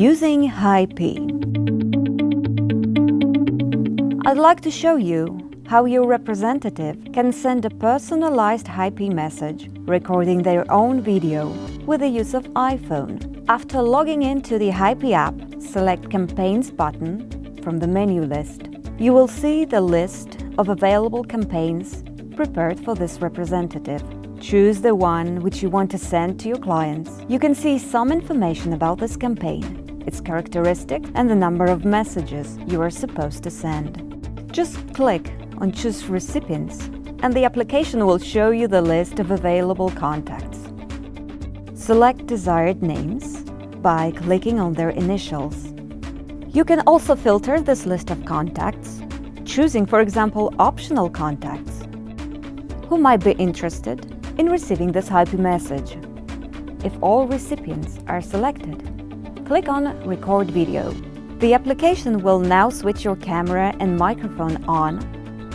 Using HighP I'd like to show you how your representative can send a personalized HighP message recording their own video with the use of iPhone. After logging into the HighP app, select Campaigns button from the menu list. You will see the list of available campaigns prepared for this representative. Choose the one which you want to send to your clients. You can see some information about this campaign, its characteristics and the number of messages you are supposed to send. Just click on Choose Recipients and the application will show you the list of available contacts. Select desired names by clicking on their initials. You can also filter this list of contacts, choosing, for example, optional contacts who might be interested in receiving this HighP message. If all recipients are selected, click on Record Video. The application will now switch your camera and microphone on,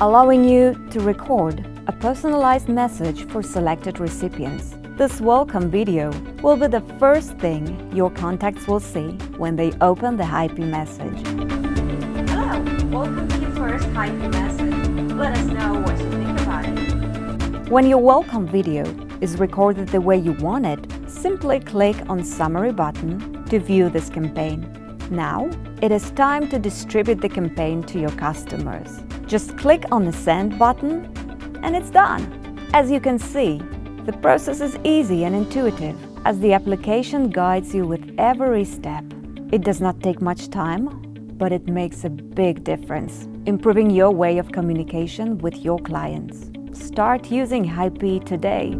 allowing you to record a personalized message for selected recipients. This welcome video will be the first thing your contacts will see when they open the HighP message. Hello, welcome to your first HighP message. Let us know what you think about it. When your welcome video is recorded the way you want it, simply click on Summary button to view this campaign. Now, it is time to distribute the campaign to your customers. Just click on the Send button and it's done. As you can see, the process is easy and intuitive as the application guides you with every step. It does not take much time, but it makes a big difference, improving your way of communication with your clients. Start using HighP today.